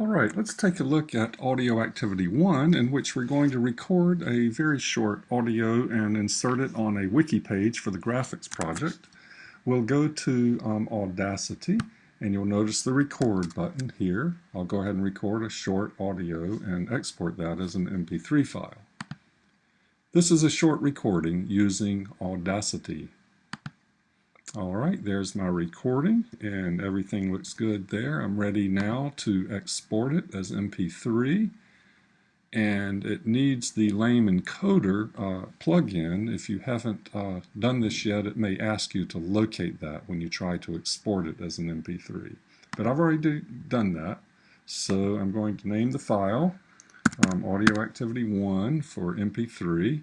All right, let's take a look at audio activity one in which we're going to record a very short audio and insert it on a wiki page for the graphics project. We'll go to um, Audacity and you'll notice the record button here. I'll go ahead and record a short audio and export that as an MP3 file. This is a short recording using Audacity. All right, there's my recording and everything looks good there. I'm ready now to export it as MP3 and it needs the Lame Encoder uh, plugin. If you haven't uh, done this yet, it may ask you to locate that when you try to export it as an MP3. But I've already do, done that, so I'm going to name the file um, Audio Activity 1 for MP3.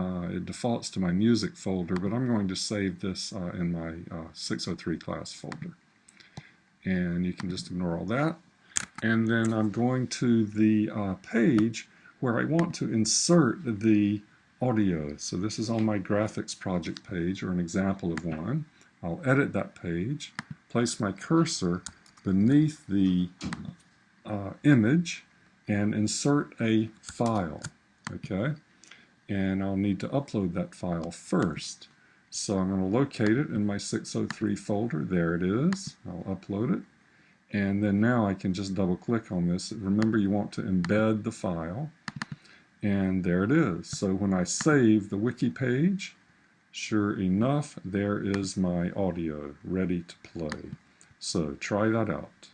Uh, it defaults to my music folder, but I'm going to save this uh, in my uh, 603 class folder. And you can just ignore all that. And then I'm going to the uh, page where I want to insert the audio. So this is on my graphics project page, or an example of one. I'll edit that page, place my cursor beneath the uh, image, and insert a file. Okay and I'll need to upload that file first. So I'm going to locate it in my 603 folder. There it is. I'll upload it. And then now I can just double click on this. Remember you want to embed the file. And there it is. So when I save the wiki page, sure enough, there is my audio ready to play. So try that out.